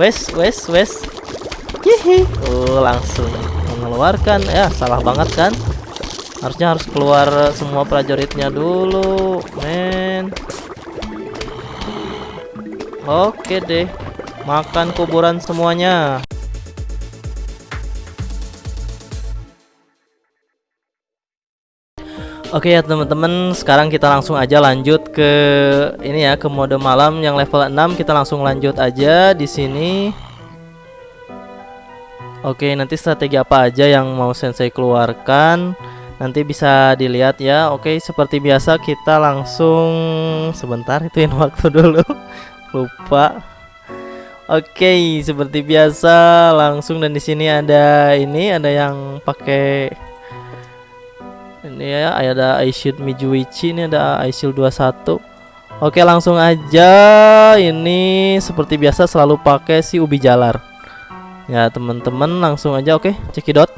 Wes, wes, wes. Hihi. Oh, langsung mengeluarkan. Ya, salah banget kan? Harusnya harus keluar semua prajuritnya dulu, men. Oke deh. Makan kuburan semuanya. Oke ya teman-teman, sekarang kita langsung aja lanjut ke ini ya, ke mode malam yang level 6. Kita langsung lanjut aja di sini. Oke, nanti strategi apa aja yang mau Sensei keluarkan nanti bisa dilihat ya. Oke, seperti biasa kita langsung sebentar ituin waktu dulu. Lupa. Oke, seperti biasa langsung dan di sini ada ini ada yang pakai ini ya ada iShield Mijuichi ini ada iShield 21 Oke langsung aja. Ini seperti biasa selalu pakai si ubi jalar. Ya teman-teman langsung aja oke cekidot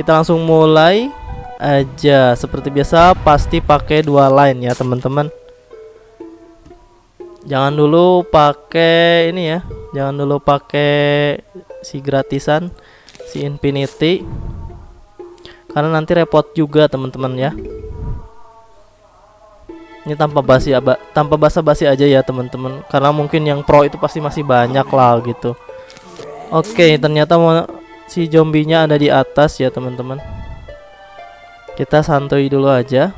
kita langsung mulai aja. Seperti biasa pasti pakai dua line ya teman-teman. Jangan dulu pakai ini ya jangan dulu pakai si gratisan si infinity karena nanti repot juga teman-teman ya. Ini tanpa basi aba, tanpa basa-basi aja ya teman-teman. Karena mungkin yang pro itu pasti masih banyak lah gitu. Oke ternyata mau si zombinya ada di atas ya teman-teman. Kita santuy dulu aja.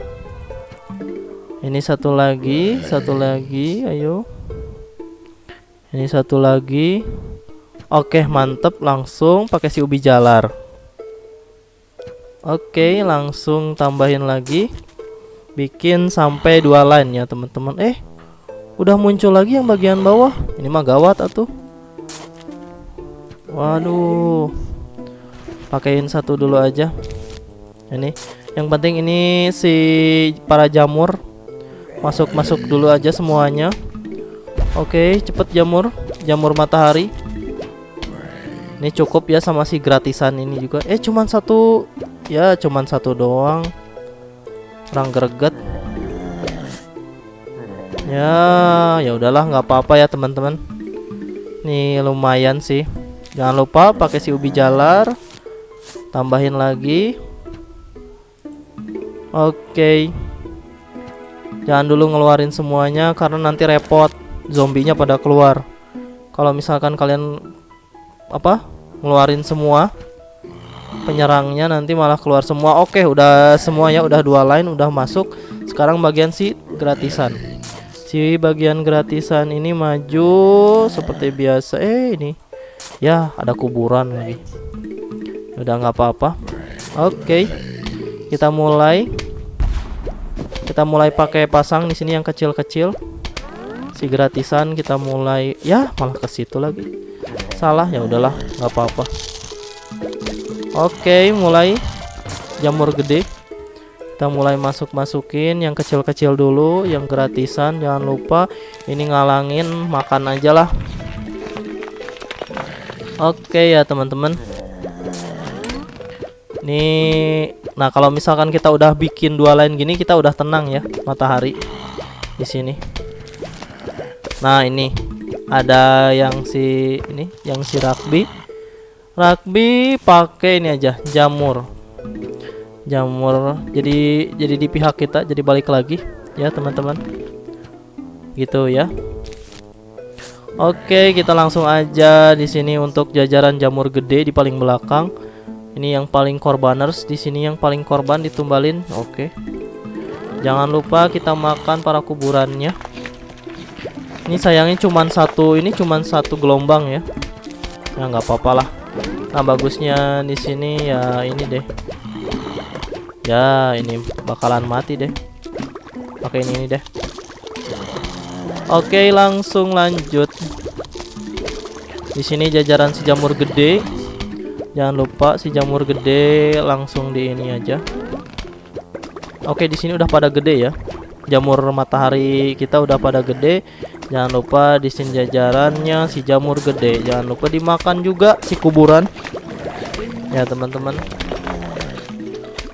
Ini satu lagi satu lagi ayo. Ini satu lagi. Oke mantep langsung pakai si ubi jalar Oke, langsung tambahin lagi. Bikin sampai dua line ya, teman-teman. Eh, udah muncul lagi yang bagian bawah. Ini mah gawat atuh. Waduh. Pakein satu dulu aja. Ini. Yang penting ini si para jamur masuk-masuk dulu aja semuanya. Oke, cepet jamur, jamur matahari. Ini cukup ya sama si gratisan ini juga. Eh, cuman satu ya cuman satu doang. Kurang greget. Ya ya udahlah nggak apa-apa ya teman-teman. Nih lumayan sih. Jangan lupa pakai si ubi jalar. Tambahin lagi. Oke. Jangan dulu ngeluarin semuanya karena nanti repot. Zombinya pada keluar. Kalau misalkan kalian apa ngeluarin semua penyerangnya nanti malah keluar semua. Oke udah semuanya udah dua line udah masuk. Sekarang bagian si gratisan. Si bagian gratisan ini maju seperti biasa. Eh ini. Ya ada kuburan lagi. Udah nggak apa-apa. Oke kita mulai. Kita mulai pakai pasang di sini yang kecil-kecil. Si gratisan kita mulai. Ya malah ke situ lagi. Salah ya udahlah nggak apa-apa Oke, mulai jamur gede. Kita mulai masuk-masukin yang kecil-kecil dulu, yang gratisan jangan lupa. Ini ngalangin makan aja lah. Oke ya, teman-teman. Nih, nah kalau misalkan kita udah bikin dua line gini, kita udah tenang ya, matahari di sini. Nah, ini ada yang si ini, yang si rugby rugby pakai ini aja jamur. Jamur jadi jadi di pihak kita jadi balik lagi ya teman-teman. Gitu ya. Oke kita langsung aja di sini untuk jajaran jamur gede di paling belakang. Ini yang paling korbaners di sini yang paling korban ditumbalin. Oke. Jangan lupa kita makan para kuburannya. Ini sayangnya cuman satu ini cuman satu gelombang ya. Ya nggak apa-apa lah Nah bagusnya di sini ya ini deh. Ya ini bakalan mati deh. Pakai ini, ini deh. Oke langsung lanjut. Di sini jajaran si jamur gede. Jangan lupa si jamur gede langsung di ini aja. Oke di sini udah pada gede ya. Jamur matahari kita udah pada gede Jangan lupa di sini jajarannya si jamur gede. Jangan lupa dimakan juga si kuburan. Ya, teman-teman.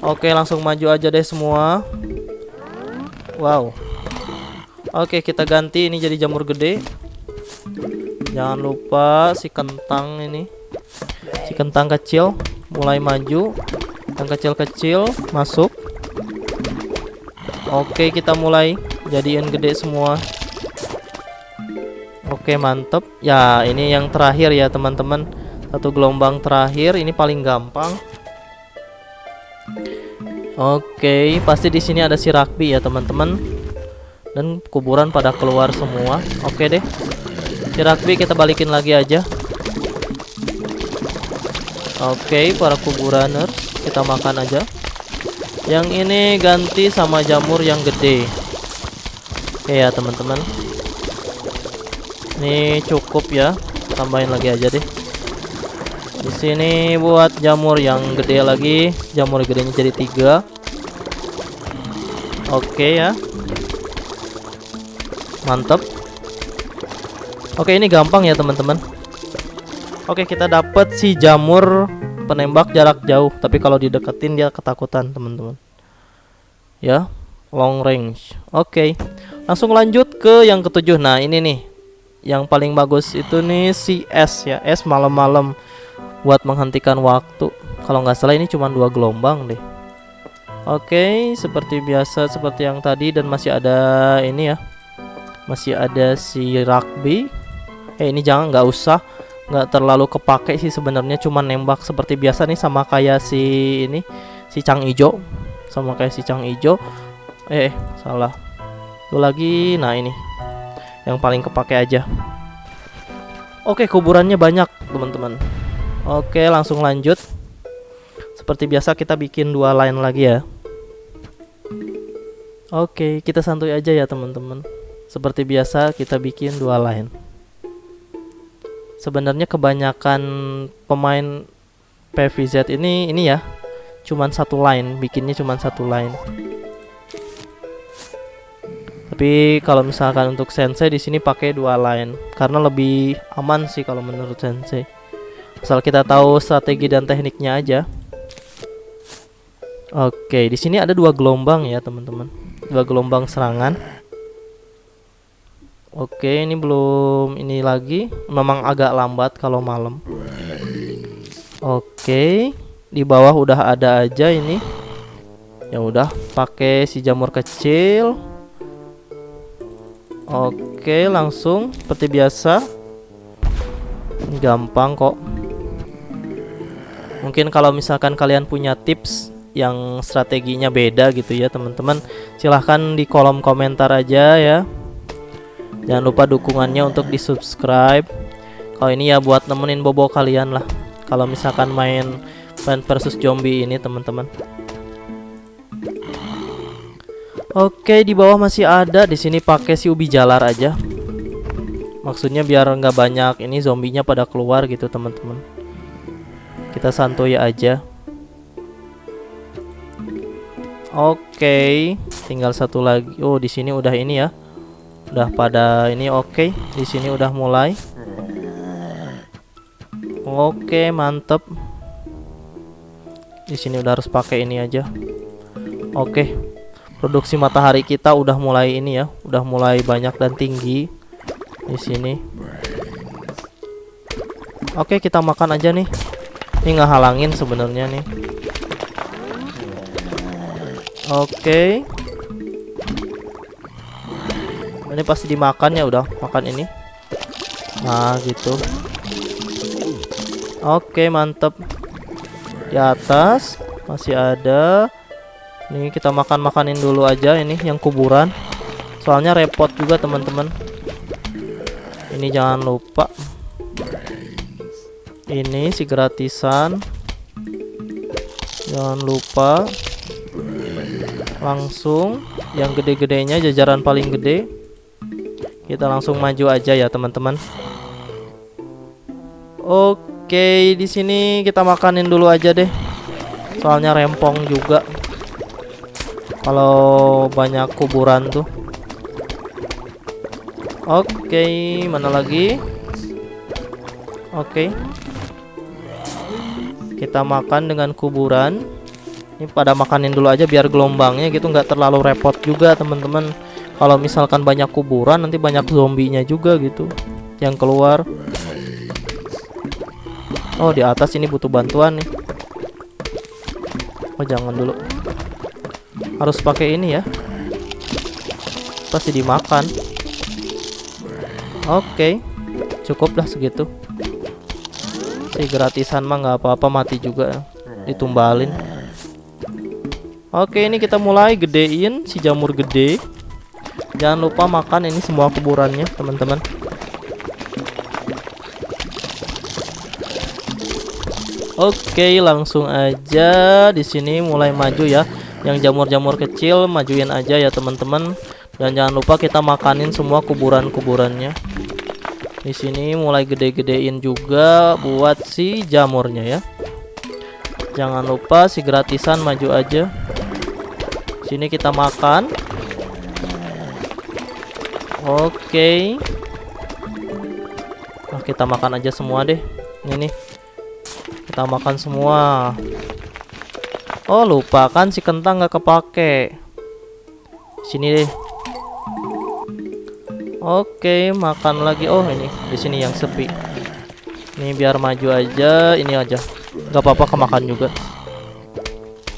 Oke, langsung maju aja deh semua. Wow. Oke, kita ganti ini jadi jamur gede. Jangan lupa si kentang ini. Si kentang kecil mulai maju. Yang kecil-kecil masuk. Oke, kita mulai jadiin gede semua. Oke, mantep. Ya, ini yang terakhir ya, teman-teman. Satu gelombang terakhir, ini paling gampang. Oke, pasti di sini ada si rugby ya, teman-teman. Dan kuburan pada keluar semua. Oke deh. Si rugby kita balikin lagi aja. Oke, para kuburaners, kita makan aja. Yang ini ganti sama jamur yang gede. Oke ya, teman-teman. Ini cukup ya. Tambahin lagi aja deh. Di sini buat jamur yang gede lagi. Jamur gedenya jadi tiga. Oke ya. Mantap. Oke, ini gampang ya, teman-teman. Oke, kita dapat si jamur penembak jarak jauh, tapi kalau dideketin dia ketakutan, teman-teman. Ya, long range. Oke. Langsung lanjut ke yang ketujuh. Nah, ini nih. Yang paling bagus itu nih si S ya. S malam-malam buat menghentikan waktu. Kalau nggak salah ini cuma dua gelombang deh. Oke, seperti biasa seperti yang tadi dan masih ada ini ya. Masih ada si rugby. Eh ini jangan nggak usah nggak terlalu kepake sih sebenarnya cuma nembak seperti biasa nih sama kayak si ini si Cang Ijo sama kayak si Cang Ijo eh salah tuh lagi nah ini yang paling kepake aja. Oke kuburannya banyak teman-teman. Oke langsung lanjut. Seperti biasa kita bikin dua line lagi ya. Oke kita santuy aja ya teman-teman. Seperti biasa kita bikin dua line. Sebenarnya kebanyakan pemain PVZ ini ini ya cuman satu line. Bikinnya cuman satu line tapi kalau misalkan untuk sensei di sini pakai dua line karena lebih aman sih kalau menurut sensei asal kita tahu strategi dan tekniknya aja oke di sini ada dua gelombang ya teman-teman dua gelombang serangan Oke, ini belum ini lagi. Memang agak lambat kalau malam. Oke, di bawah udah ada aja ini. Ya udah, pakai si jamur kecil. Oke, langsung seperti biasa. Gampang kok. Mungkin kalau misalkan kalian punya tips yang strateginya beda gitu ya, teman-teman, silahkan di kolom komentar aja ya. Jangan lupa dukungannya untuk di subscribe Kalau ini ya buat nemenin bobo kalian lah Kalau misalkan main Plant versus Zombie ini teman-teman Oke di bawah masih ada. Di sini pakai si ubi jalar aja. Maksudnya biar nggak banyak ini zombinya pada keluar gitu teman-teman. Kita santuy aja. Oke, tinggal satu lagi. Oh, di sini udah ini ya. Udah pada ini oke. Di sini udah mulai. Oke mantep. Di sini udah harus pakai ini aja. Oke. Produksi matahari kita udah mulai ini ya udah mulai banyak dan tinggi di sini. Oke kita makan aja nih. Ini nggak halangin sebenarnya nih. Oke. Ini pasti dimakan ya udah makan ini. Nah gitu. Oke mantep. Di atas masih ada ini kita makan makanin dulu aja ini yang kuburan soalnya repot juga teman-teman ini jangan lupa ini si gratisan jangan lupa langsung yang gede-gedenya jajaran paling gede kita langsung maju aja ya teman-teman. Oke, di sini kita makanin dulu aja deh. Soalnya rempong juga. Kalau banyak kuburan tuh. Oke, mana lagi? Oke. Kita makan dengan kuburan. Ini pada makanin dulu aja biar gelombangnya gitu nggak terlalu repot juga teman-teman kalau misalkan banyak kuburan nanti banyak zombinya juga gitu yang keluar Oh di atas ini butuh bantuan nih Oh jangan dulu Harus pakai ini ya. Pasti dimakan. Oke Cukup lah segitu. Si gratisan mah nggak apa-apa mati juga Ditumbalin. Oke ini kita mulai gedein si jamur gede. Jangan lupa makan ini semua kuburannya teman-teman. Oke, langsung aja di sini mulai maju ya. Yang jamur-jamur kecil majuin aja ya, teman-teman. Dan jangan lupa kita makanin semua kuburan-kuburannya. Di sini mulai gede-gedein juga buat si jamurnya ya. Jangan lupa si gratisan maju aja. Sini kita makan. Oke. Nah, kita makan aja semua deh. Ini nih kita makan semua oh lupa kan si kentang nggak kepake. Sini deh. Oke makan lagi. Oh ini. Di sini yang sepi. Ini biar maju aja. Ini aja. Nggak apa-apa kemakan juga.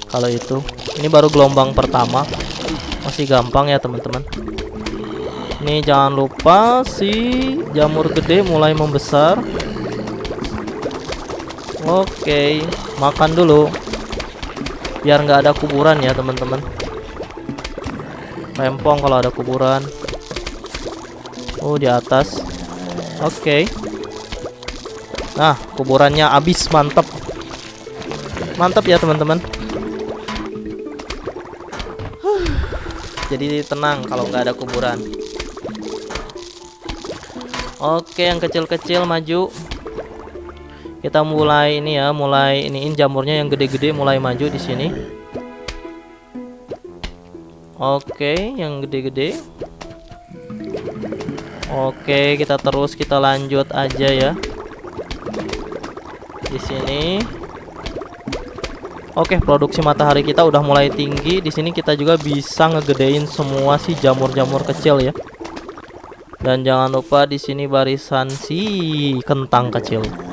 Kalau itu. Ini baru gelombang pertama. Masih gampang ya teman-teman. Ini jangan lupa si jamur gede mulai membesar. Oke, makan dulu. Biar nggak ada kuburan ya, teman-teman. Rempong kalau ada kuburan. Oh, di atas. Oke. Nah, kuburannya habis, mantap. Mantap ya, teman-teman. Jadi tenang kalau nggak ada kuburan. Oke, yang kecil-kecil maju kita mulai ini ya mulai iniin jamurnya yang gede-gede mulai maju di sini. Oke yang gede-gede. Oke kita terus kita lanjut aja ya. Di sini. Oke produksi matahari kita udah mulai tinggi. Di sini kita juga bisa ngegedein semua si jamur-jamur kecil ya. Dan jangan lupa di sini barisan si kentang kecil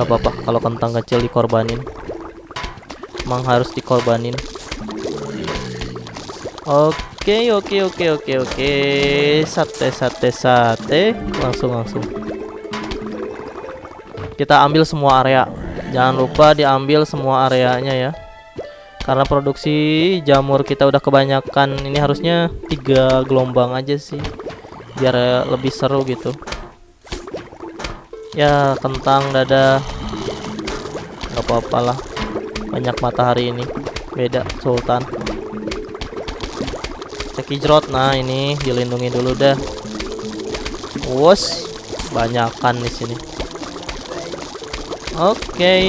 Gak apa-apa kalau kentang kecil dikorbanin. Emang harus dikorbanin. Oke oke oke oke oke. Sate sate sate. Langsung langsung. Kita ambil semua area. Jangan lupa diambil semua areanya ya. Karena produksi jamur kita udah kebanyakan. Ini harusnya tiga gelombang aja sih. Biar lebih seru gitu ya kentang dada. Nggak apa-apa lah. Banyak matahari ini. Beda sultan. Cekijrot nah ini dilindungi dulu dah. Wos banyakan di sini. Oke. Okay.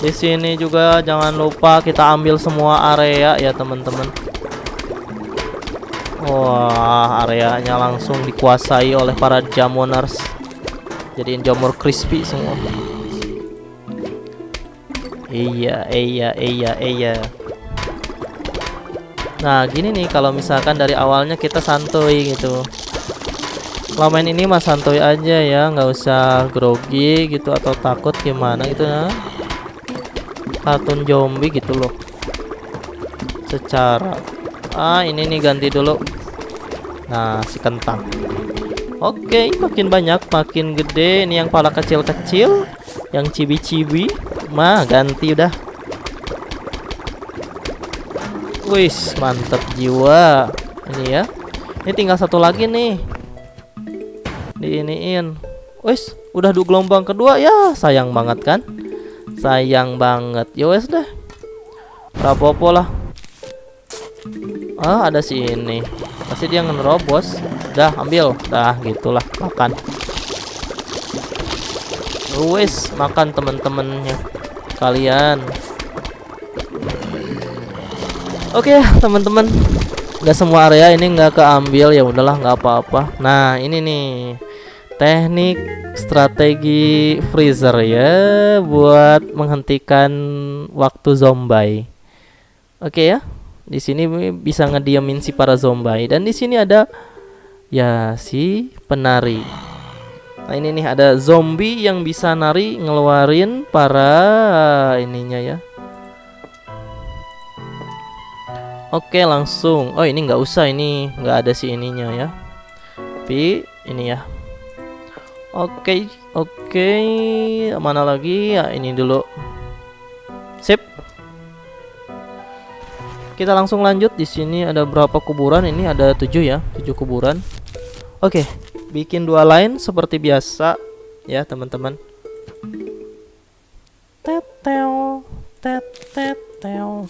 di sini juga jangan lupa kita ambil semua area ya teman-teman Wah, areanya langsung dikuasai oleh para jamoners. Jadiin jamur crispy semua. Iya, iya, iya, iya. Nah, gini nih kalau misalkan dari awalnya kita santuy gitu. Kalau main ini mah santuy aja ya, nggak usah grogi gitu atau takut gimana gitu ya. Kartun zombie gitu loh. Secara Ah, ini nih ganti dulu. Nah, si kentang. Oke, makin banyak, makin gede. Ini yang pala kecil-kecil, yang cibi-cibi. Mah, ganti udah. Wis, mantep jiwa. Ini ya. Ini tinggal satu lagi nih. Diiniin. Wis, udah dua gelombang kedua ya. Sayang banget kan? Sayang banget. Ya wes deh. Rapopo lah Ah, ada si ini. Pasti dia ngerobos. Dah, ambil. Dah, gitulah. Makan. Wes, makan teman-temannya. Kalian. Oke, okay, teman-teman. Gak semua area ini nggak keambil ya udahlah nggak apa-apa. Nah, ini nih teknik strategi freezer ya buat menghentikan waktu zombie. Oke okay ya di sini bisa ngediamin si para zombie dan di sini ada Ya, si penari. Nah, ini nih ada zombie yang bisa nari ngeluarin para ininya ya. Oke, langsung. Oh, ini nggak usah ini, nggak ada si ininya ya. Tapi ini ya. Oke, oke. Mana lagi? Ya, ini dulu. Sip. Kita langsung lanjut. Di sini ada berapa kuburan? Ini ada tujuh ya, tujuh kuburan. Oke, bikin dua line seperti biasa ya teman-teman. Tetel, tetel,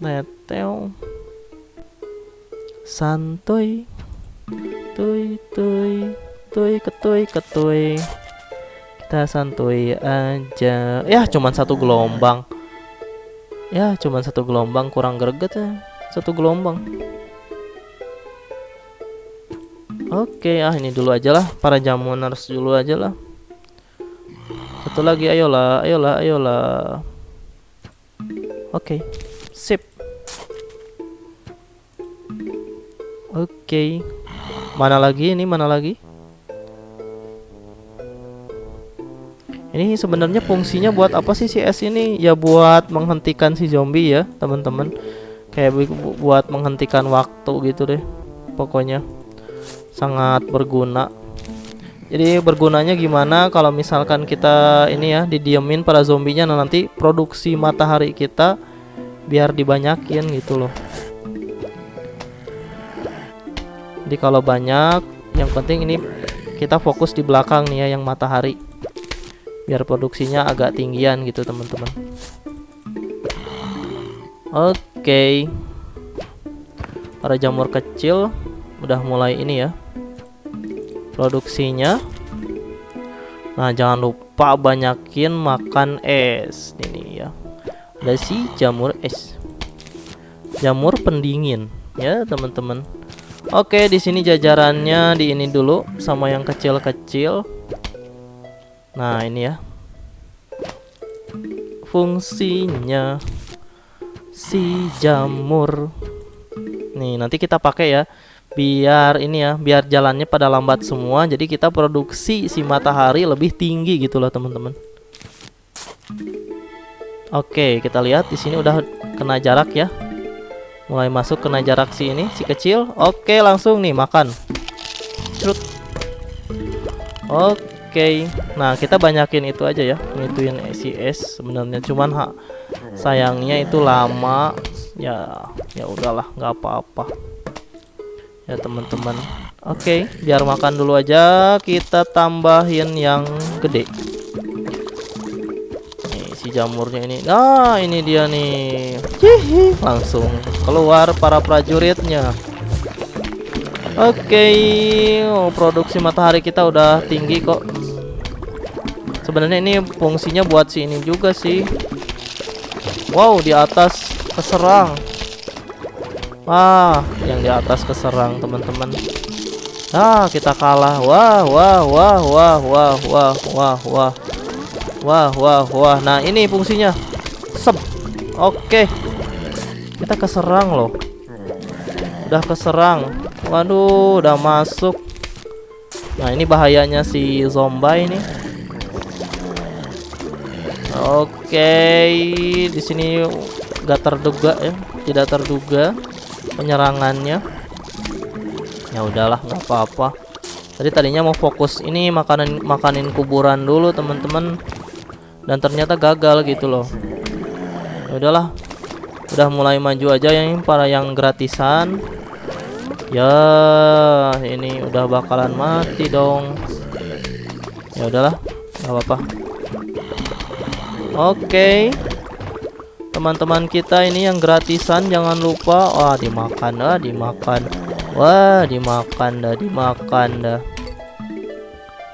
tetel. Santuy, tuy, tuy, tuy, ketuy, ketuy. Kita santuy aja. Ya, cuman satu gelombang. Ya, cuman satu gelombang kurang greget ya. Satu gelombang. Oke, ah ini dulu aja lah para jamuners dulu aja lah. Satu lagi ayolah, ayolah, ayolah. Oke. Sip. Oke. Mana lagi ini? Mana lagi? Ini sebenarnya fungsinya buat apa sih si S ini? Ya buat menghentikan si zombie ya, teman-teman. Kayak bu buat menghentikan waktu gitu deh. Pokoknya sangat berguna jadi bergunanya gimana kalau misalkan kita ini ya didiemin pada zombinya nah nanti produksi matahari kita biar dibanyakin gitu loh jadi kalau banyak yang penting ini kita fokus di belakang nih ya yang matahari biar produksinya agak tinggian gitu teman-teman. Oke. Okay. para jamur kecil udah mulai ini ya produksinya. Nah jangan lupa banyakin makan es. Ini ya. Ada si jamur es. Jamur pendingin ya teman-teman. Oke di sini jajarannya di ini dulu sama yang kecil-kecil nah ini ya. Fungsinya si jamur. Nih nanti kita pakai ya. Biar ini ya biar jalannya pada lambat semua jadi kita produksi si matahari lebih tinggi gitu loh teman-teman. Oke kita lihat di sini udah kena jarak ya. Mulai masuk kena jarak si ini si kecil. Oke langsung nih makan. Oke nah kita banyakin itu aja ya ngituin si S sebenarnya. Cuman ha, sayangnya itu lama. Ya ya udahlah nggak apa-apa. Ya teman-teman. Oke okay, biar makan dulu aja kita tambahin yang gede. Nih si jamurnya ini. Nah ini dia nih. Hihi. langsung keluar para prajuritnya oke okay. oh, produksi matahari kita udah tinggi kok sebenarnya ini fungsinya buat si ini juga sih wow di atas keserang Wah, yang di atas keserang teman-teman. Nah, kita kalah. Wah, wah, wah, wah, wah, wah, wah, wah. Wah, wah, wah. Nah, ini fungsinya. Sep. Oke. Kita keserang loh. Udah keserang. Waduh, udah masuk. Nah, ini bahayanya si zombie ini. Oke, di sini gak terduga ya, tidak terduga penyerangannya. Ya udahlah nggak apa-apa. Tadi tadinya mau fokus ini makanan makanin kuburan dulu teman-teman. Dan ternyata gagal gitu loh. Ya udahlah udah mulai maju aja yang para yang gratisan ya ini udah bakalan mati dong. Ya udahlah nggak apa-apa. Oke. Teman-teman kita ini yang gratisan jangan lupa. Wah dimakan dah dimakan. Wah dimakan dah dimakan dah.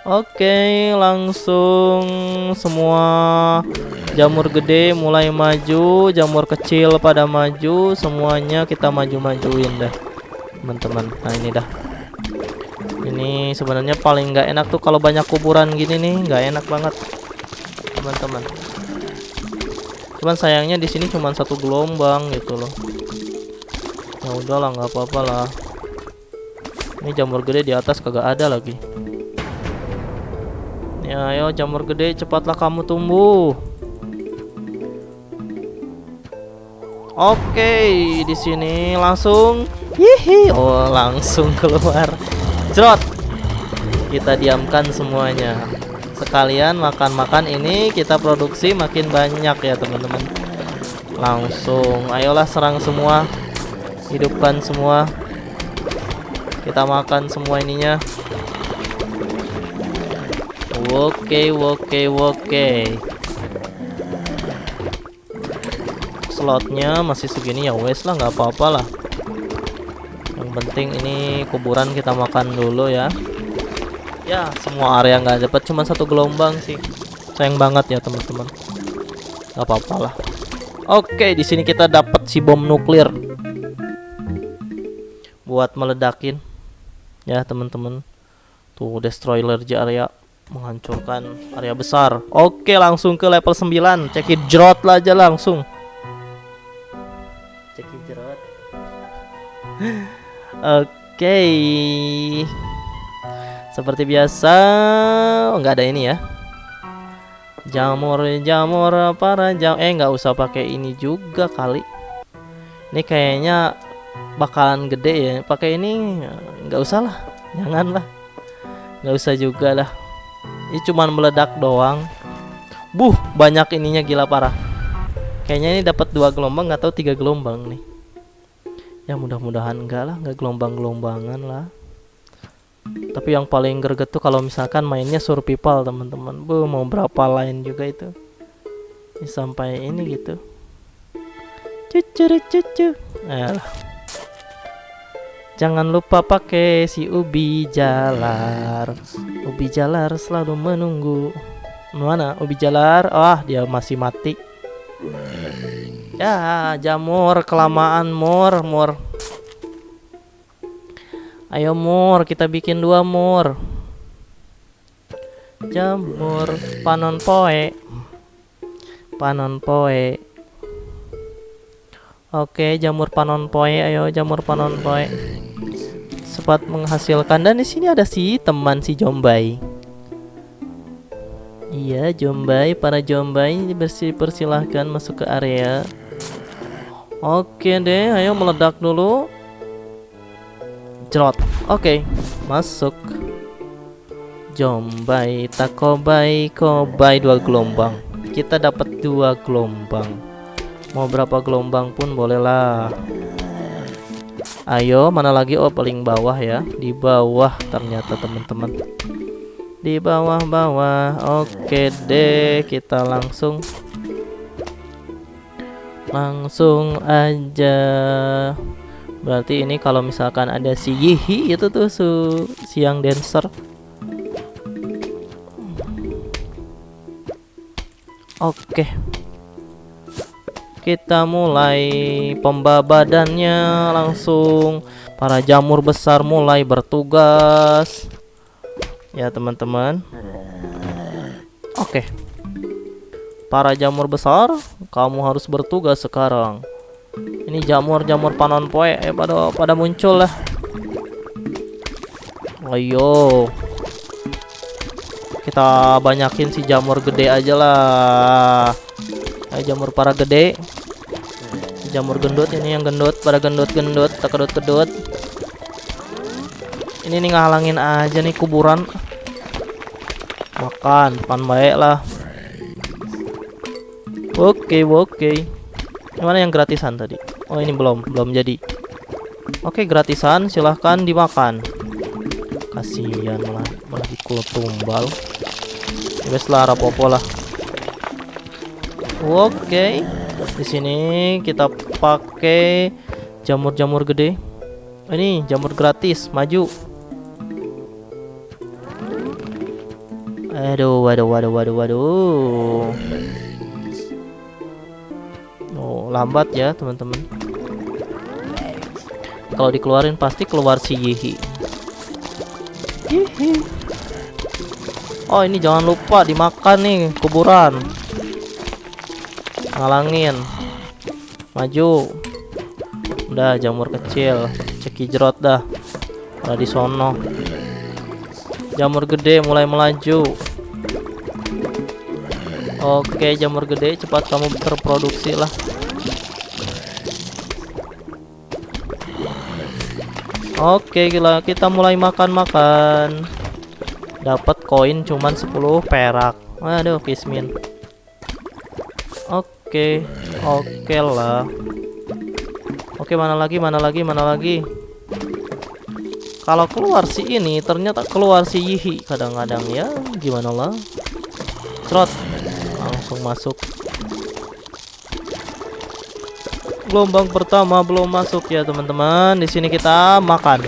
Oke langsung semua jamur gede mulai maju jamur kecil pada maju semuanya kita maju-majuin dah teman-teman. Nah ini dah. Ini sebenarnya paling nggak enak tuh kalau banyak kuburan gini nih nggak enak banget teman-teman. Cuman sayangnya di sini cuma satu gelombang gitu loh. Ya udahlah nggak apa-apa lah. Ini jamur gede di atas kagak ada lagi. Ya, ayo jamur gede cepatlah kamu tumbuh. Oke, di sini langsung hihi, oh langsung keluar. Jerot. Kita diamkan semuanya. Sekalian makan-makan ini kita produksi makin banyak ya, teman-teman. Langsung, ayolah serang semua. Hidupkan semua. Kita makan semua ininya. Oke, oke, oke. Slotnya masih segini ya wes lah, nggak apa-apa lah. Yang penting ini kuburan kita makan dulu ya. Ya, semua area nggak dapat cuma satu gelombang sih. Sayang banget ya teman-teman. Gak apa-apa lah. Oke, di sini kita dapat si bom nuklir buat meledakin ya teman-teman. Tuh destroyer area menghancurkan area besar. Oke, langsung ke level 9. Cekit jerot aja langsung. Oke. Seperti biasa, oh, nggak ada ini ya. Jamur, jamur para jam. Eh, nggak usah pakai ini juga kali. Ini kayaknya bakalan gede ya. Pakai ini nggak usah lah. Jangan lah. Nggak usah juga lah. Ini cuman meledak doang. Buh, banyak ininya gila parah. Kayaknya ini dapat dua gelombang atau tiga gelombang nih. Ya mudah-mudahan enggak lah, enggak gelombang-gelombangan lah. Tapi yang paling greget tuh kalau misalkan mainnya survival teman-teman. Bu mau berapa line juga itu. Ini sampai ini gitu. Cucu cucu. Ayolah. Jangan lupa pakai si ubi jalar. Ubi jalar selalu menunggu. Mana ubi jalar? Wah, dia masih mati. Ya, jamur kelamaan mur, mur. Ayo mur, kita bikin dua mur. Jamur panon poe. Panon poe. Oke, jamur panon poe. Ayo jamur panon poe. Sempat menghasilkan dan di sini ada si teman si Jombai. Iya, Jombai, para Jombai bersih persilahkan masuk ke area. Oke deh, ayo meledak dulu. Jerot. Oke, masuk. Jombai, takobai, kobai dua gelombang. Kita dapat dua gelombang. Mau berapa gelombang pun bolehlah. Ayo, mana lagi? Oh, paling bawah ya. Di bawah ternyata teman-teman. Di bawah-bawah. Oke deh, kita langsung langsung aja. Berarti ini kalau misalkan ada si Yihi itu tuh su siang dancer. Oke. Kita mulai pembabadannya langsung. Para jamur besar mulai bertugas. Ya, teman-teman. Oke. Para jamur besar, kamu harus bertugas sekarang. Ini jamur-jamur panon poe eh pada pada muncul lah. Ayo. Kita banyakin si jamur gede aja lah. Ayo jamur para gede. Jamur gendut ini yang gendut, pada gendut-gendut, tak kedut-kedut. Ini nih ngalangin aja nih kuburan. Makan, pan baik lah. Oke, oke. Mana yang gratisan tadi? Oh, ini belum, belum jadi. Oke, gratisan silahkan dimakan. Kasihan malah malah dikul tumbal. Wes lah rapopo lah. Oke. Di sini kita pakai jamur-jamur gede. Ini jamur gratis, maju. Aduh, waduh, waduh, waduh, waduh. Lambat ya, teman-teman. Kalau dikeluarin pasti keluar si Yihi. Yihi. Oh, ini jangan lupa dimakan nih kuburan. Ngalangin. Maju. Udah jamur kecil, ceki jerot dah. Ada di sono. Jamur gede mulai melaju. Oke, jamur gede, cepat kamu berproduksi lah. Oke, gila, kita mulai makan-makan. Dapat koin cuman 10 perak. Waduh, Kismin. Oke, oke lah. Oke, mana lagi? Mana lagi? Mana lagi? Kalau keluar si ini, ternyata keluar si Yihi kadang-kadang ya. Gimana lah? Trot langsung masuk gelombang pertama belum masuk ya teman-teman. Di sini kita makan.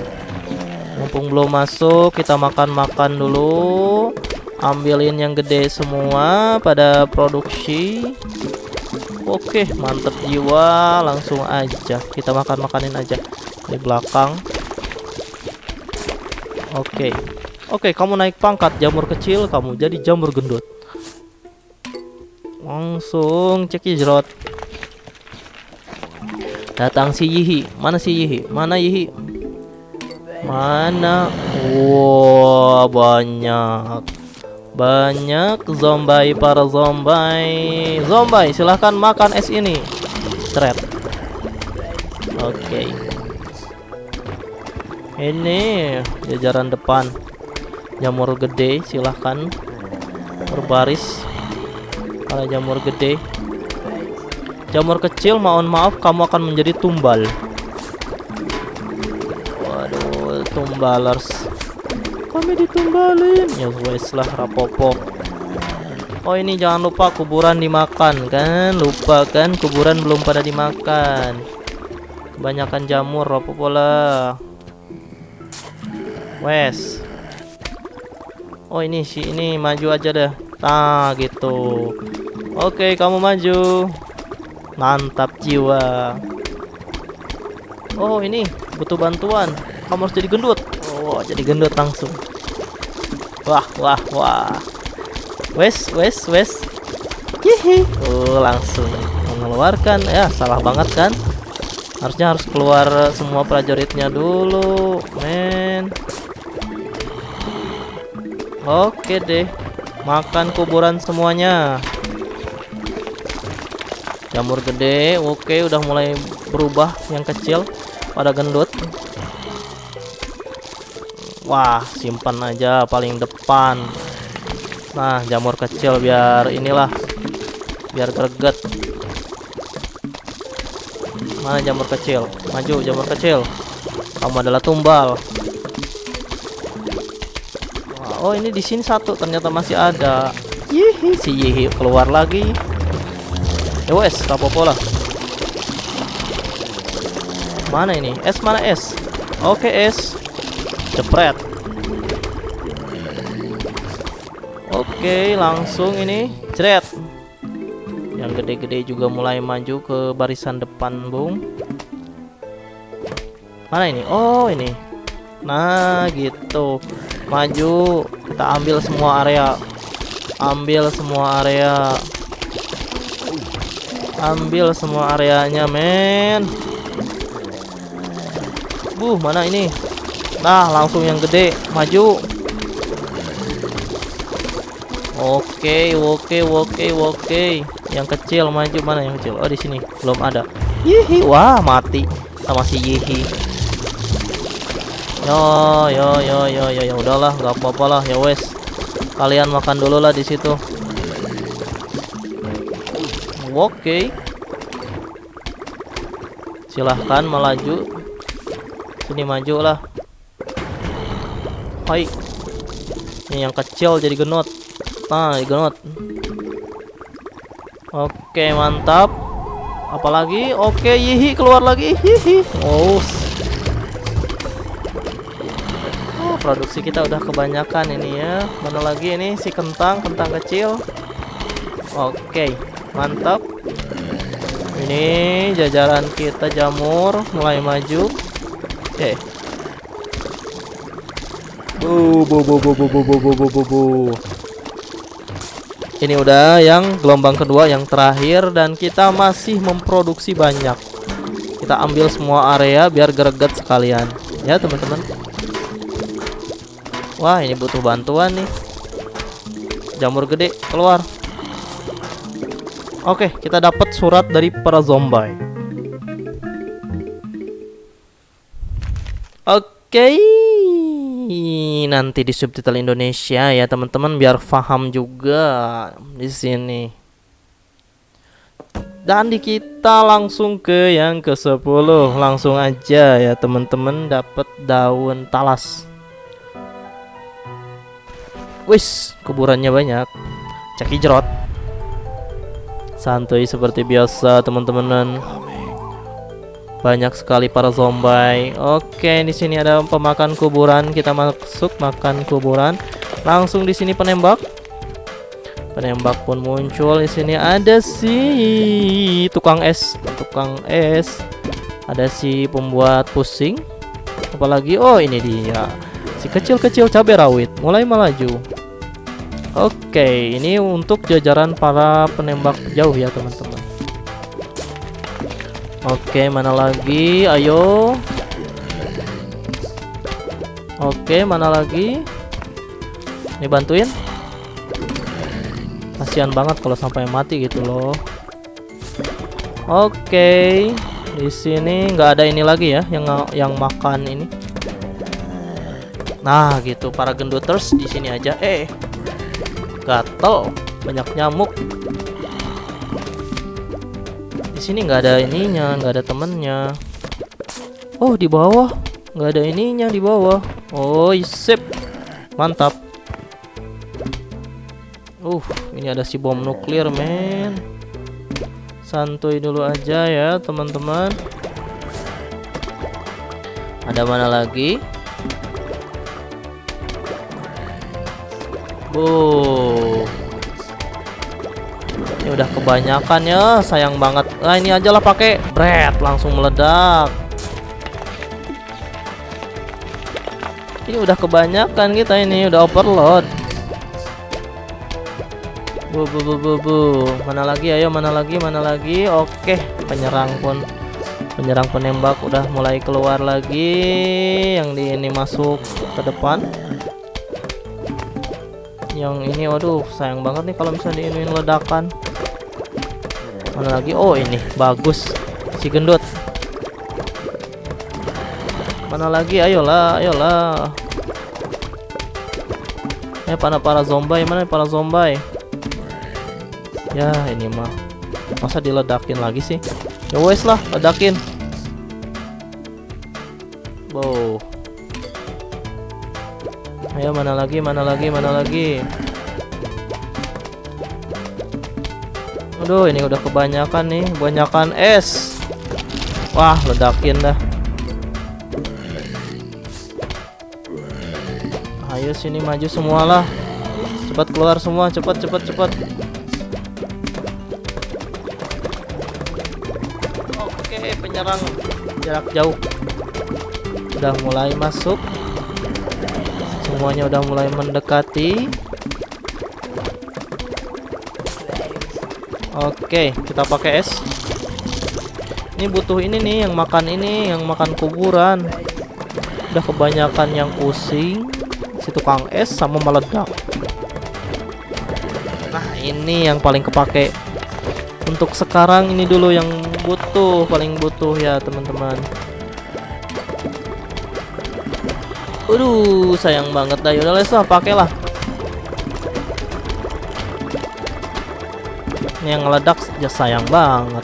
Mumpung belum masuk kita makan-makan dulu. Ambilin yang gede semua pada produksi. Oke mantep jiwa. Langsung aja. Kita makan-makanin aja di belakang. Oke. Oke kamu naik pangkat jamur kecil kamu jadi jamur gendut. Langsung cek jrot. Datang si Yihi. Mana si Yihi? Mana Yihi? Mana? Wow, banyak. Banyak zombie para zombie. Zombie, silahkan makan es ini. Cret. Oke. Okay. Ini jajaran depan. Jamur gede, silahkan berbaris kalau jamur gede jamur kecil mohon maaf kamu akan menjadi tumbal. Waduh tumbalers. Kami ditumbalin. Ya wes lah rapopo oh ini jangan lupa kuburan dimakan kan? Lupa kan? Kuburan belum pada dimakan. Kebanyakan jamur rapopo lah. Wes. Oh ini si ini maju aja deh Nah gitu. Oke kamu maju Mantap jiwa. Oh ini butuh bantuan. Kamu harus jadi gendut. Oh jadi gendut langsung. Wah wah wah. Wes wes wes. Hihi Oh langsung mengeluarkan. Ya salah banget kan? Harusnya harus keluar semua prajuritnya dulu Men. Oke deh Makan kuburan semuanya. Jamur gede, oke udah mulai berubah yang kecil pada gendut. Wah, simpan aja paling depan. Nah, jamur kecil biar inilah biar greget. Mana jamur kecil? Maju jamur kecil. Kamu adalah tumbal. Oh ini di sini satu ternyata masih ada. Yihi si Yihi keluar lagi. Ya wes, apa-apa lah. Mana ini? S mana S? Oke S. Cepret. Oke, langsung ini ceret. Yang gede-gede juga mulai maju ke barisan depan, Bung. Mana ini? Oh, ini. Nah, gitu maju kita ambil semua area ambil semua area ambil semua areanya men. Buh mana ini? Nah langsung yang gede. Maju. Oke oke oke oke. Yang kecil maju. Mana yang kecil? Oh di sini. Belum ada. Yihi wah mati. Sama si Yihi Yo yo yo yo yo. Ya udahlah nggak apa-apa lah. Ya wes. Kalian makan dulu lah di situ. Oke. Okay. Silahkan melaju. Sini maju lah. Hai. Ini yang kecil jadi genot. Nah, genot. Oke, mantap. Apalagi? Oke, yihi keluar lagi. Hihi. Oh, produksi kita udah kebanyakan ini ya mana lagi ini si kentang kentang kecil oke mantap. Ini jajaran kita jamur mulai maju. Bu bu. Ini udah yang gelombang kedua yang terakhir dan kita masih memproduksi banyak. Kita ambil semua area biar greget sekalian. Ya teman-teman. Wah, ini butuh bantuan nih. Jamur gede keluar. Oke, kita dapat surat dari para zombie. Oke, nanti di subtitle Indonesia ya teman-teman biar paham juga di sini. Dan di kita langsung ke yang ke-10 Langsung aja ya teman-teman dapat daun talas Wis, kuburannya banyak Ceki jerot Santuy seperti biasa teman-teman. Banyak sekali para zombie. Oke, di sini ada pemakan kuburan. Kita masuk makan kuburan. Langsung di sini penembak. Penembak pun muncul. Di sini ada si tukang es, tukang es. Ada si pembuat pusing. Apalagi? Oh ini dia. Si kecil-kecil cabai rawit. Mulai melaju. Oke, ini untuk jajaran para penembak jauh ya, teman-teman. Oke, mana lagi? Ayo. Oke, mana lagi? Ini bantuin kasihan banget kalau sampai mati gitu loh oke di sini nggak ada ini lagi ya yang yang makan ini nah gitu para genduters di sini aja eh gatel banyak nyamuk. Di sini nggak ada ininya nggak ada temennya. Oh di bawah. Nggak ada ininya di bawah. Oh sip mantap. Uh ini ada si bom nuklir men. Santuy dulu aja ya teman-teman. Ada mana lagi Oh, ini udah kebanyakan ya sayang banget nah ini aja lah pakai bread langsung meledak ini udah kebanyakan kita ini udah overload Bu, bu, bu, bu, bu. Mana lagi? Ayo, mana lagi? Mana lagi? Oke, penyerang pun penyerang penembak udah mulai keluar lagi. Yang di ini masuk ke depan. Yang ini, waduh, sayang banget nih kalau misalnya ini ledakan. Mana lagi? Oh, ini bagus. Si gendut. Mana lagi? Ayolah, ayolah. Eh, para para zombie mana para zombie? Ya ini mah Masa diledakin lagi sih Ya wes lah ledakin mana lagi mana lagi mana lagi? Aduh ini udah kebanyakan nih Banyakan es. Wah ledakin dah. Ayo sini maju semualah. Cepat keluar semua cepat cepat cepat. Penyerang jarak jauh. Udah mulai masuk semuanya udah mulai mendekati. Oke kita pakai es. Ini butuh ini nih yang makan ini yang makan kuburan. Udah kebanyakan yang pusing si tukang es sama meledak. Nah ini yang paling kepake. Untuk sekarang ini dulu yang butuh paling butuh ya teman-teman Aduh sayang banget dah. Yaudah les lah. Pakailah ini yang ngeledak ya sayang banget.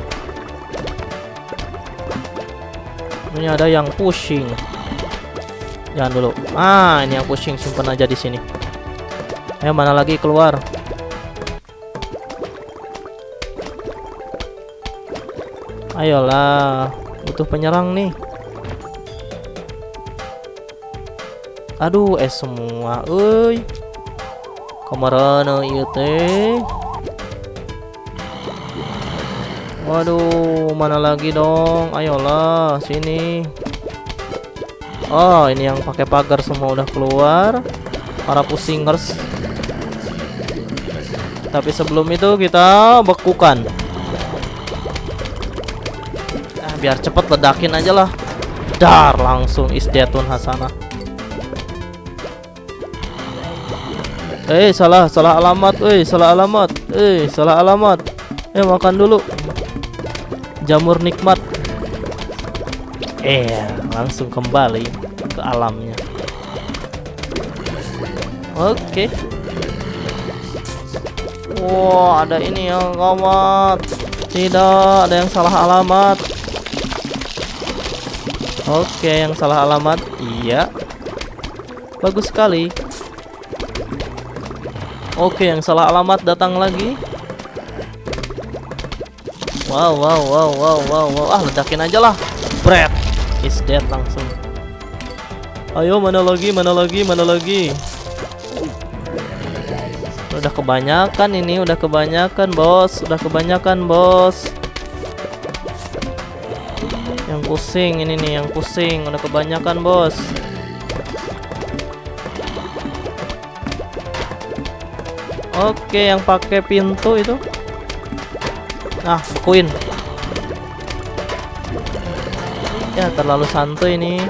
Ini ada yang pushing jangan dulu. Ah ini yang pushing simpan aja di sini. Ayo mana lagi? Keluar. Ayolah, butuh penyerang nih. Aduh, es semua, euy. Ke mana ieu teh? Waduh, mana lagi dong? Ayolah, sini. Oh, ini yang pakai pagar semua udah keluar. Para pusingers. Tapi sebelum itu kita bekukan biar cepet ledakin aja lah dar langsung isdiatun hasanah Eh salah salah alamat. Eh salah alamat. Eh salah alamat. Eh makan dulu. Jamur nikmat. Eh langsung kembali ke alamnya. Oke. Wow ada ini yang gawat Tidak ada yang salah alamat. Oke yang salah alamat. Iya. Bagus sekali Oke yang salah alamat datang lagi. Wow wow wow wow wow wow. Ah ledakin aja lah. Bread is dead langsung. Ayo mana lagi mana lagi mana lagi? Udah kebanyakan ini udah kebanyakan bos. Udah kebanyakan bos. Yang pusing ini nih yang pusing. Udah kebanyakan bos Oke yang pakai pintu itu Nah, bekuin. Ya, terlalu santuy ini.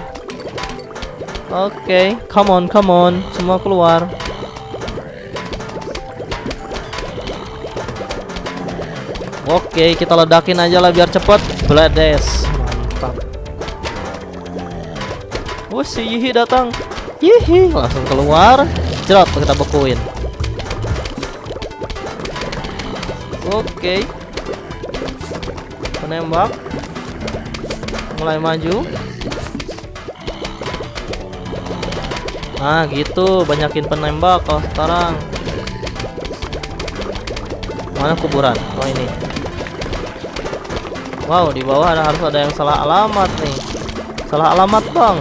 Oke, come on, come on. Semua keluar. Oke, kita ledakin aja lah biar cepet. Blades. Mantap. Wah, si Yihi datang. Yihi, langsung keluar. Cerot, kita bekuin. Oke. Okay penembak mulai maju. Nah gitu. Banyakin penembak kalau sekarang. Mana kuburan? Oh ini. Wow di bawah ada harus ada yang salah alamat nih. Salah alamat bang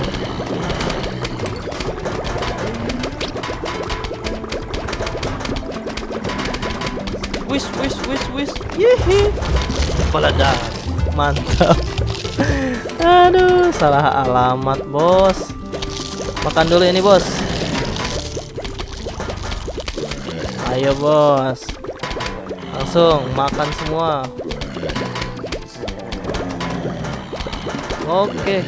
wis wis wis wis. Yehe. Peledak mantap. Aduh salah alamat bos. Makan dulu ini bos. Ayo bos. Langsung makan semua. Oke.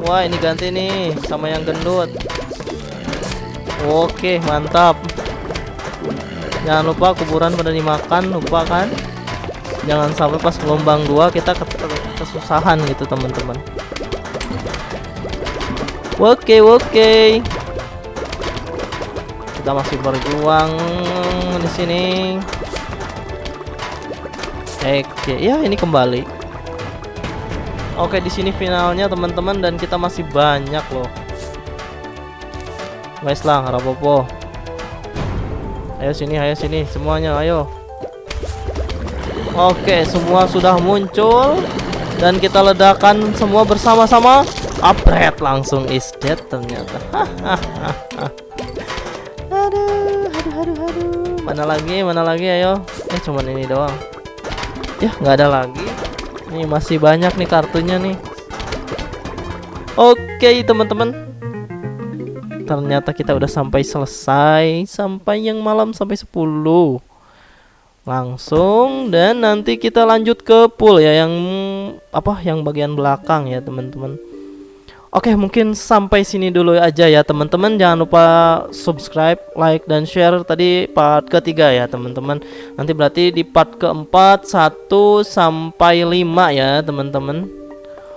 Wah ini ganti nih sama yang gendut. Oke mantap jangan lupa kuburan pada dimakan lupa kan? Jangan sampai pas gelombang dua kita kesusahan gitu teman-teman. Oke oke. Kita masih berjuang di sini. Oke ya ini kembali. Oke di sini finalnya teman-teman dan kita masih banyak loh. Guys lah rapopo ayo sini ayo sini semuanya ayo Oke, semua sudah muncul dan kita ledakan semua bersama-sama. Apret langsung is dead ternyata. aduh, aduh, aduh, aduh. Mana lagi? Mana lagi? Ayo. Eh, cuman ini doang. Ya, nggak ada lagi. Nih masih banyak nih kartunya nih. Oke, teman-teman. Ternyata kita udah sampai selesai sampai yang malam sampai 10 langsung dan nanti kita lanjut ke pool ya yang apa yang bagian belakang ya teman-teman. Oke mungkin sampai sini dulu aja ya teman-teman. Jangan lupa subscribe like dan share tadi part ketiga ya teman-teman. Nanti berarti di part keempat satu sampai lima ya teman-teman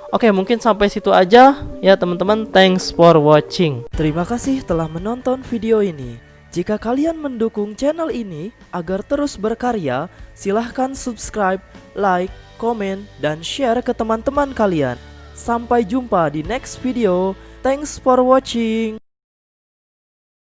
Oke mungkin sampai situ aja ya teman-teman thanks for watching Terima kasih telah menonton video ini jika kalian mendukung channel ini agar terus berkarya, silahkan subscribe, like, komen, dan share ke teman-teman kalian. Sampai jumpa di next video. Thanks for watching.